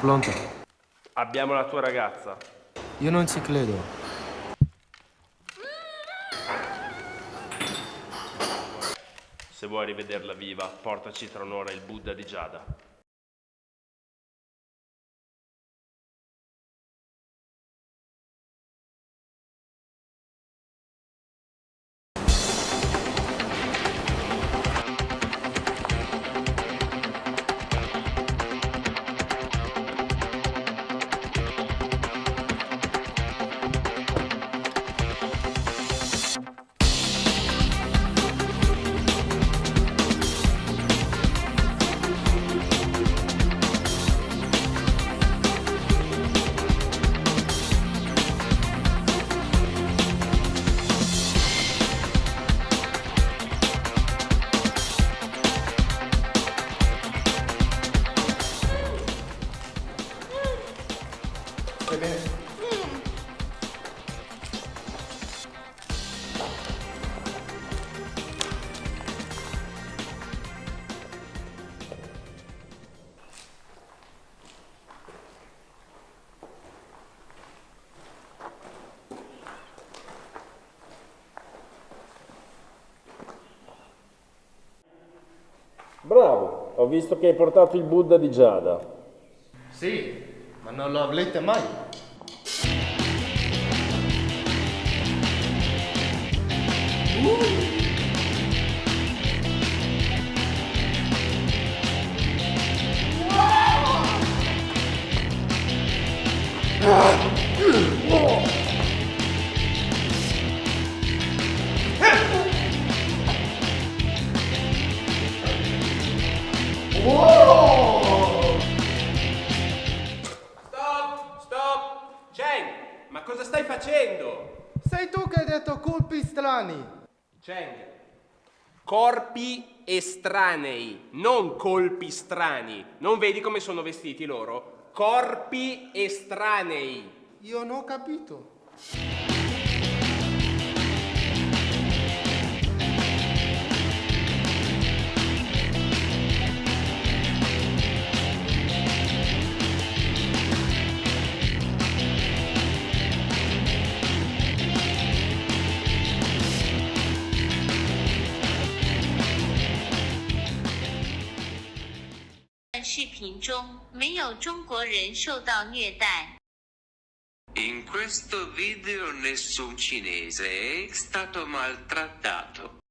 Pronto? Abbiamo la tua ragazza. Io non ci credo. Se vuoi rivederla viva, portaci tra un'ora il Buddha di Giada. Bravo, ho visto che hai portato il Buddha di Giada. Sì, ma non lo avrete mai. Stop, ma cosa stai facendo? Sei tu che hai detto colpi strani. Cheng. Corpi estranei, non colpi strani. Non vedi come sono vestiti loro? Corpi estranei. Io non ho capito. "视频中没有中国人受到虐待。In questo video nessun cinese è stato maltrattato.